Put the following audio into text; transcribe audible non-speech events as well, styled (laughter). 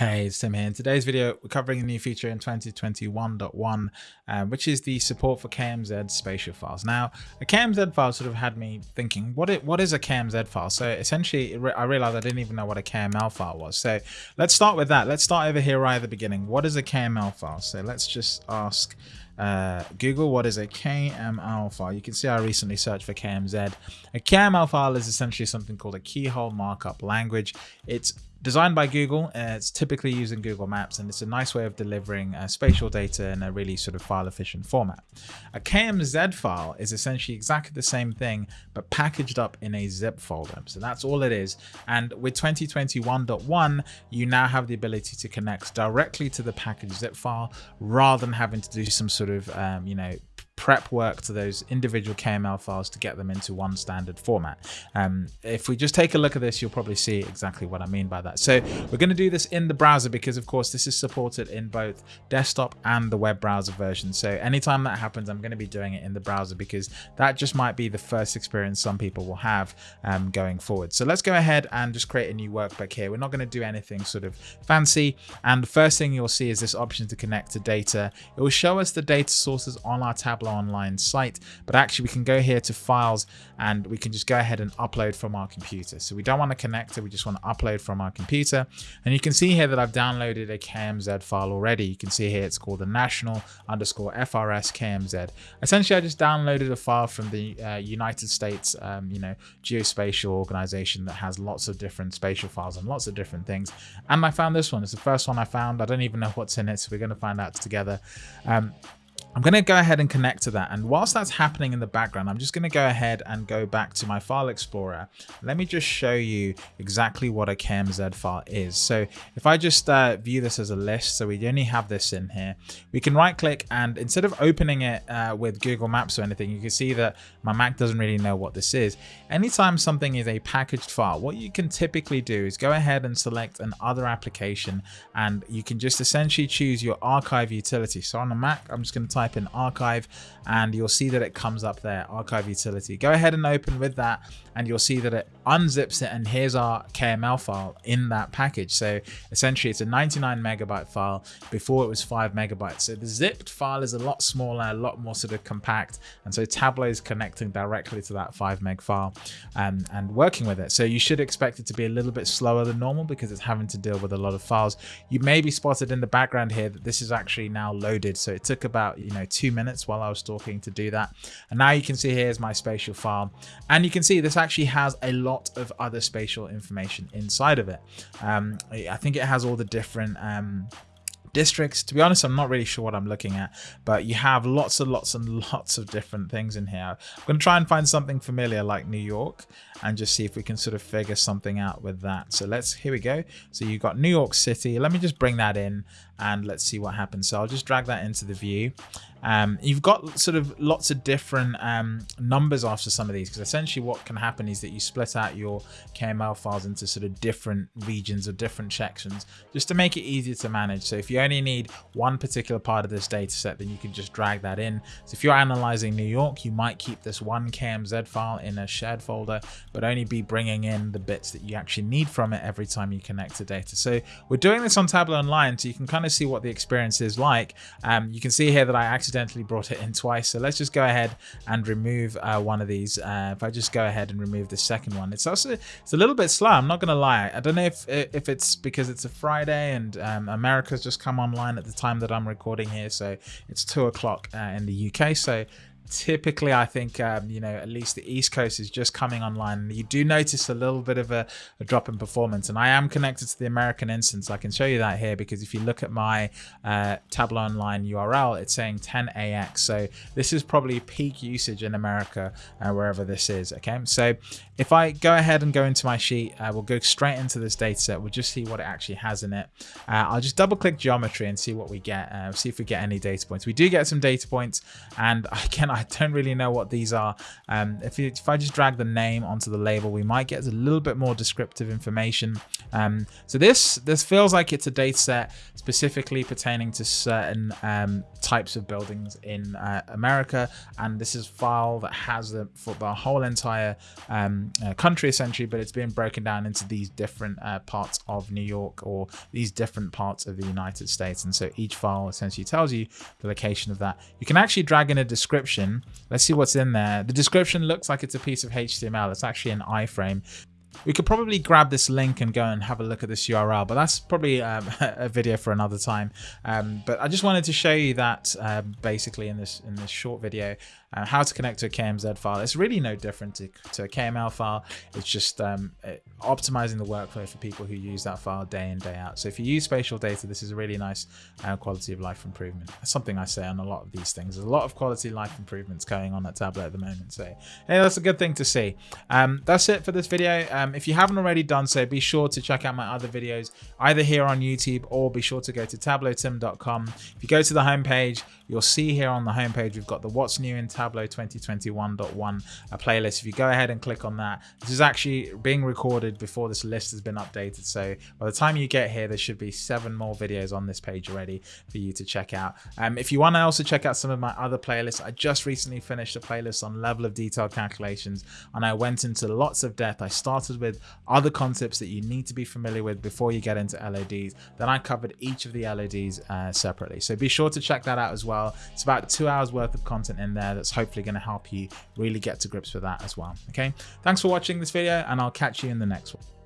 Hey, it's Tim here. In today's video, we're covering a new feature in 2021.1, uh, which is the support for KMZ spatial files. Now, a KMZ file sort of had me thinking, what it, what is a KMZ file? So essentially, I realized I didn't even know what a KML file was. So let's start with that. Let's start over here right at the beginning. What is a KML file? So let's just ask uh, Google what is a KML file. You can see I recently searched for KMZ. A KML file is essentially something called a keyhole markup language. It's Designed by Google, uh, it's typically used in Google Maps and it's a nice way of delivering uh, spatial data in a really sort of file efficient format. A KMZ file is essentially exactly the same thing but packaged up in a zip folder. So that's all it is. And with 2021.1, you now have the ability to connect directly to the package zip file rather than having to do some sort um, you know, prep work to those individual KML files to get them into one standard format. Um, if we just take a look at this, you'll probably see exactly what I mean by that. So we're going to do this in the browser because of course this is supported in both desktop and the web browser version. So anytime that happens, I'm going to be doing it in the browser because that just might be the first experience some people will have um, going forward. So let's go ahead and just create a new workbook here. We're not going to do anything sort of fancy. And the first thing you'll see is this option to connect to data. It will show us the data sources on our Tableau online site, but actually we can go here to files and we can just go ahead and upload from our computer. So we don't want to connect it, we just want to upload from our computer. And you can see here that I've downloaded a KMZ file already. You can see here it's called the national underscore FRS KMZ. Essentially, I just downloaded a file from the uh, United States, um, you know, geospatial organization that has lots of different spatial files and lots of different things. And I found this one. It's the first one I found. I don't even know what's in it, so we're going to find out together. Um, I'm going to go ahead and connect to that. And whilst that's happening in the background, I'm just going to go ahead and go back to my file explorer. Let me just show you exactly what a KMZ file is. So if I just uh, view this as a list, so we only have this in here, we can right click and instead of opening it uh, with Google Maps or anything, you can see that my Mac doesn't really know what this is. Anytime something is a packaged file, what you can typically do is go ahead and select an other application and you can just essentially choose your archive utility. So on a Mac, I'm just going to type in archive and you'll see that it comes up there, archive utility. Go ahead and open with that and you'll see that it unzips it and here's our KML file in that package. So essentially it's a 99 megabyte file before it was five megabytes. So the zipped file is a lot smaller, a lot more sort of compact. And so Tableau is connecting directly to that five meg file and, and working with it. So you should expect it to be a little bit slower than normal because it's having to deal with a lot of files. You may be spotted in the background here that this is actually now loaded. So it took about, you know, two minutes while I was talking to do that. And now you can see here's my spatial file. And you can see this actually has a lot of other spatial information inside of it. Um, I think it has all the different um, districts. To be honest, I'm not really sure what I'm looking at, but you have lots and lots and (laughs) lots of different things in here. I'm going to try and find something familiar like New York and just see if we can sort of figure something out with that. So let's, here we go. So you've got New York City. Let me just bring that in and let's see what happens. So I'll just drag that into the view. Um, you've got sort of lots of different um, numbers after some of these because essentially what can happen is that you split out your KML files into sort of different regions or different sections just to make it easier to manage. So if you only need one particular part of this data set, then you can just drag that in. So if you're analyzing New York, you might keep this one KMZ file in a shared folder, but only be bringing in the bits that you actually need from it every time you connect to data. So we're doing this on Tableau Online, so you can kind of see what the experience is like. Um, you can see here that I accidentally brought it in twice. So let's just go ahead and remove uh, one of these. Uh, if I just go ahead and remove the second one, it's also it's a little bit slow. I'm not going to lie. I don't know if if it's because it's a Friday and um, America's just come online at the time that I'm recording here. So it's two o'clock uh, in the UK. So typically I think um, you know at least the East Coast is just coming online. You do notice a little bit of a, a, drop in performance, and I am connected to the American instance. I can show you that here because if you look at my uh, Tableau Online URL, it's saying 10AX. So this is probably peak usage in America uh, wherever this is. Okay, so if I go ahead and go into my sheet, uh, we'll go straight into this data set. We'll just see what it actually has in it. Uh, I'll just double click geometry and see what we get. Uh, see if we get any data points. We do get some data points, and (laughs) again, I I don't really know what these are. Um, if, if I just drag the name onto the label, we might get a little bit more descriptive information. Um, so this this feels like it's a data set specifically pertaining to certain um, types of buildings in uh, America. And this is file that has the, for the whole entire um, uh, country essentially, but it's been broken down into these different uh, parts of New York or these different parts of the United States. And so each file essentially tells you the location of that. You can actually drag in a description. Let's see what's in there. The description looks like it's a piece of HTML. It's actually an iframe. We could probably grab this link and go and have a look at this URL, but that's probably um, (laughs) a video for another time. Um, but I just wanted to show you that um, basically in this in this short video, uh, how to connect to a KMZ file. It's really no different to, to a KML file. It's just um, it, optimizing the workflow for people who use that file day in, day out. So if you use spatial data, this is a really nice uh, quality of life improvement. That's something I say on a lot of these things. There's a lot of quality of life improvements going on at Tableau at the moment. So hey, that's a good thing to see. Um, that's it for this video. Um, if you haven't already done so, be sure to check out my other videos, either here on YouTube or be sure to go to tableautim.com. If you go to the homepage, you'll see here on the homepage, we've got the What's New in Tableau 2021.1 a playlist. If you go ahead and click on that, this is actually being recorded before this list has been updated. So by the time you get here, there should be seven more videos on this page already for you to check out. Um, if you want to also check out some of my other playlists, I just recently finished a playlist on level of detail calculations and I went into lots of depth. I started with other concepts that you need to be familiar with before you get into LODs. Then I covered each of the LODs uh, separately. So be sure to check that out as well. It's about two hours worth of content in there hopefully going to help you really get to grips with that as well. Okay, thanks for watching this video and I'll catch you in the next one.